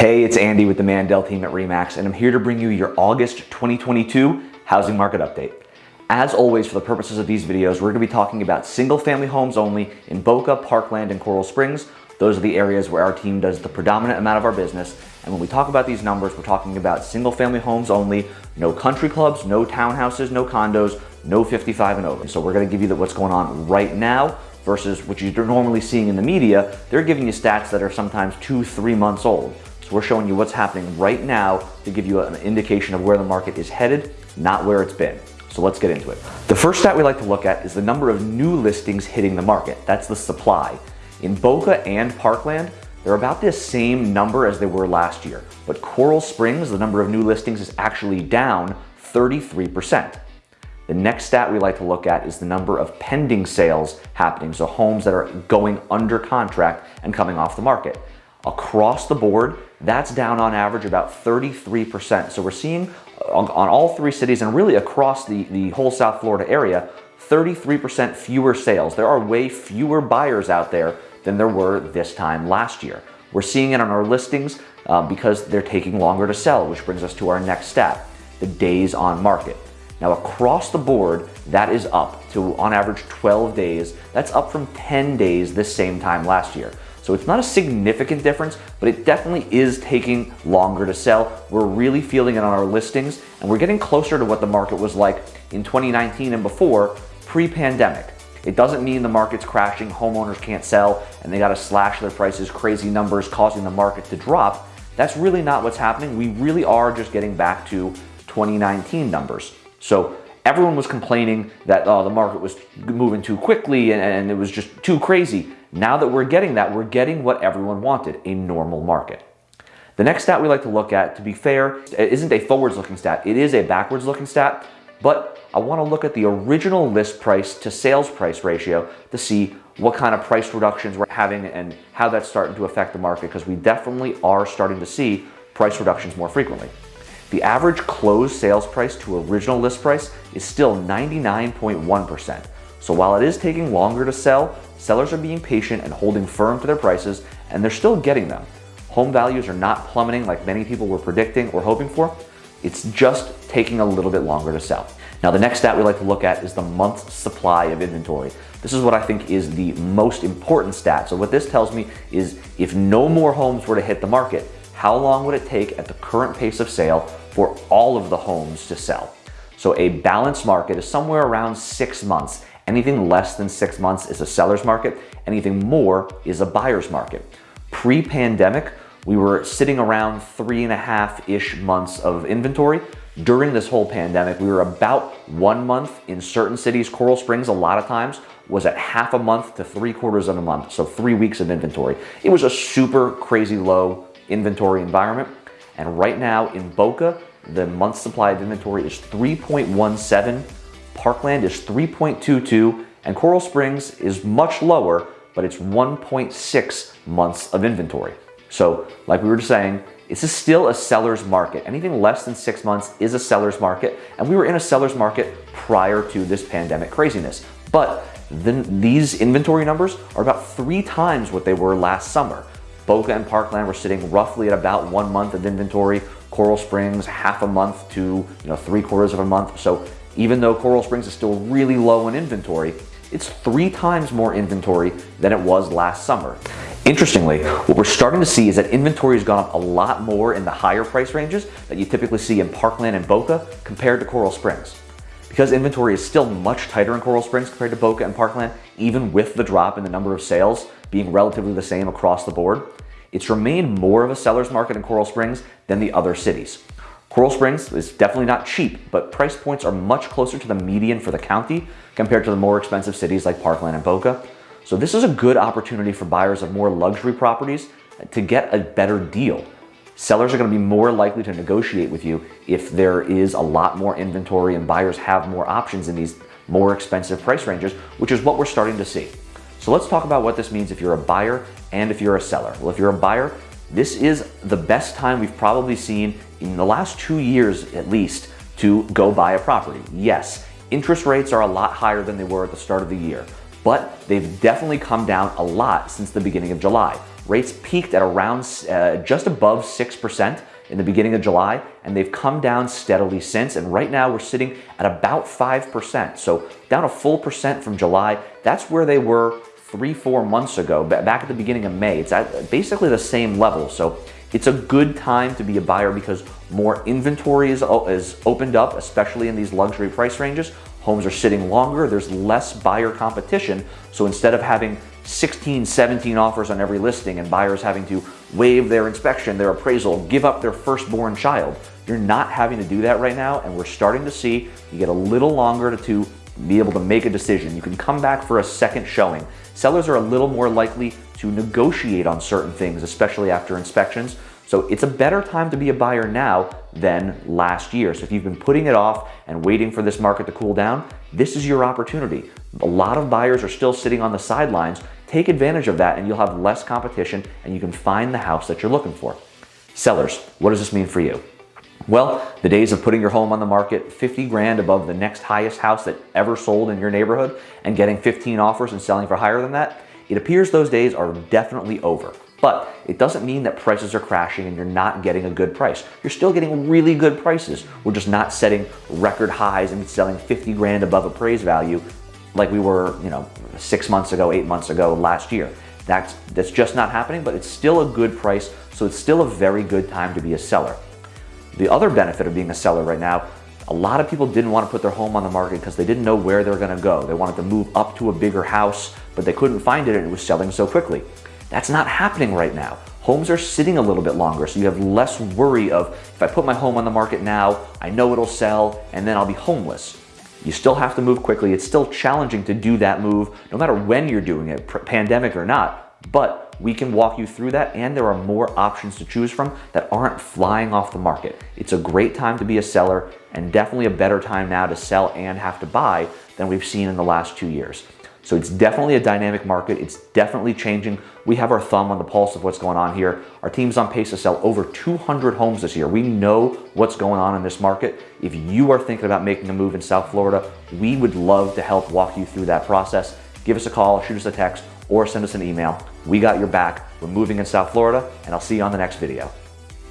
Hey, it's Andy with the Mandel team at REMAX, and I'm here to bring you your August 2022 housing market update. As always, for the purposes of these videos, we're gonna be talking about single family homes only in Boca, Parkland, and Coral Springs. Those are the areas where our team does the predominant amount of our business. And when we talk about these numbers, we're talking about single family homes only, no country clubs, no townhouses, no condos, no 55 and over. So we're gonna give you what's going on right now versus what you're normally seeing in the media. They're giving you stats that are sometimes two, three months old. We're showing you what's happening right now to give you an indication of where the market is headed, not where it's been. So let's get into it. The first stat we like to look at is the number of new listings hitting the market. That's the supply. In Boca and Parkland, they're about the same number as they were last year. But Coral Springs, the number of new listings is actually down 33%. The next stat we like to look at is the number of pending sales happening, so homes that are going under contract and coming off the market. Across the board, that's down on average about 33%. So we're seeing on, on all three cities and really across the, the whole South Florida area, 33% fewer sales. There are way fewer buyers out there than there were this time last year. We're seeing it on our listings uh, because they're taking longer to sell, which brings us to our next stat, the days on market. Now across the board, that is up to on average 12 days. That's up from 10 days this same time last year. So it's not a significant difference, but it definitely is taking longer to sell. We're really feeling it on our listings and we're getting closer to what the market was like in 2019 and before pre-pandemic. It doesn't mean the market's crashing, homeowners can't sell, and they gotta slash their prices, crazy numbers causing the market to drop. That's really not what's happening. We really are just getting back to 2019 numbers. So everyone was complaining that oh, the market was moving too quickly and, and it was just too crazy. Now that we're getting that, we're getting what everyone wanted, a normal market. The next stat we like to look at, to be fair, isn't a forwards looking stat. It is a backwards looking stat, but I wanna look at the original list price to sales price ratio to see what kind of price reductions we're having and how that's starting to affect the market because we definitely are starting to see price reductions more frequently. The average closed sales price to original list price is still 99.1%. So while it is taking longer to sell, sellers are being patient and holding firm to their prices, and they're still getting them. Home values are not plummeting like many people were predicting or hoping for. It's just taking a little bit longer to sell. Now, the next stat we like to look at is the month's supply of inventory. This is what I think is the most important stat. So what this tells me is if no more homes were to hit the market, how long would it take at the current pace of sale for all of the homes to sell? So a balanced market is somewhere around six months. Anything less than six months is a seller's market. Anything more is a buyer's market. Pre-pandemic, we were sitting around three and a half-ish months of inventory. During this whole pandemic, we were about one month in certain cities. Coral Springs, a lot of times, was at half a month to three quarters of a month, so three weeks of inventory. It was a super crazy low inventory environment. And right now in Boca, the month supply of inventory is 3.17 Parkland is 3.22 and Coral Springs is much lower, but it's 1.6 months of inventory. So like we were just saying, this is still a seller's market. Anything less than six months is a seller's market. And we were in a seller's market prior to this pandemic craziness. But then these inventory numbers are about three times what they were last summer. Boca and Parkland were sitting roughly at about one month of inventory. Coral Springs, half a month to you know three quarters of a month. So even though Coral Springs is still really low in inventory, it's three times more inventory than it was last summer. Interestingly, what we're starting to see is that inventory has gone up a lot more in the higher price ranges that you typically see in Parkland and Boca compared to Coral Springs. Because inventory is still much tighter in Coral Springs compared to Boca and Parkland, even with the drop in the number of sales being relatively the same across the board, it's remained more of a seller's market in Coral Springs than the other cities. Coral Springs is definitely not cheap, but price points are much closer to the median for the county compared to the more expensive cities like Parkland and Boca. So this is a good opportunity for buyers of more luxury properties to get a better deal. Sellers are going to be more likely to negotiate with you if there is a lot more inventory and buyers have more options in these more expensive price ranges, which is what we're starting to see. So let's talk about what this means if you're a buyer and if you're a seller. Well, if you're a buyer, this is the best time we've probably seen in the last two years at least to go buy a property. Yes, interest rates are a lot higher than they were at the start of the year, but they've definitely come down a lot since the beginning of July. Rates peaked at around uh, just above 6% in the beginning of July, and they've come down steadily since. And right now we're sitting at about 5%. So down a full percent from July. That's where they were three, four months ago, back at the beginning of May. It's at basically the same level. So it's a good time to be a buyer because more inventory is, is opened up, especially in these luxury price ranges. Homes are sitting longer, there's less buyer competition. So instead of having 16, 17 offers on every listing and buyers having to waive their inspection, their appraisal, give up their firstborn child, you're not having to do that right now. And we're starting to see you get a little longer to, be able to make a decision. You can come back for a second showing. Sellers are a little more likely to negotiate on certain things, especially after inspections. So it's a better time to be a buyer now than last year. So if you've been putting it off and waiting for this market to cool down, this is your opportunity. A lot of buyers are still sitting on the sidelines. Take advantage of that and you'll have less competition and you can find the house that you're looking for. Sellers, what does this mean for you? Well, the days of putting your home on the market 50 grand above the next highest house that ever sold in your neighborhood and getting 15 offers and selling for higher than that, it appears those days are definitely over. But it doesn't mean that prices are crashing and you're not getting a good price. You're still getting really good prices. We're just not setting record highs and selling 50 grand above appraised value like we were, you know, six months ago, eight months ago, last year. That's, that's just not happening, but it's still a good price, so it's still a very good time to be a seller. The other benefit of being a seller right now, a lot of people didn't want to put their home on the market because they didn't know where they were going to go. They wanted to move up to a bigger house, but they couldn't find it and it was selling so quickly. That's not happening right now. Homes are sitting a little bit longer, so you have less worry of if I put my home on the market now, I know it'll sell, and then I'll be homeless. You still have to move quickly. It's still challenging to do that move, no matter when you're doing it, pandemic or not. But we can walk you through that, and there are more options to choose from that aren't flying off the market. It's a great time to be a seller, and definitely a better time now to sell and have to buy than we've seen in the last two years. So it's definitely a dynamic market. It's definitely changing. We have our thumb on the pulse of what's going on here. Our team's on pace to sell over 200 homes this year. We know what's going on in this market. If you are thinking about making a move in South Florida, we would love to help walk you through that process. Give us a call, shoot us a text, or send us an email. We got your back. We're moving in South Florida, and I'll see you on the next video.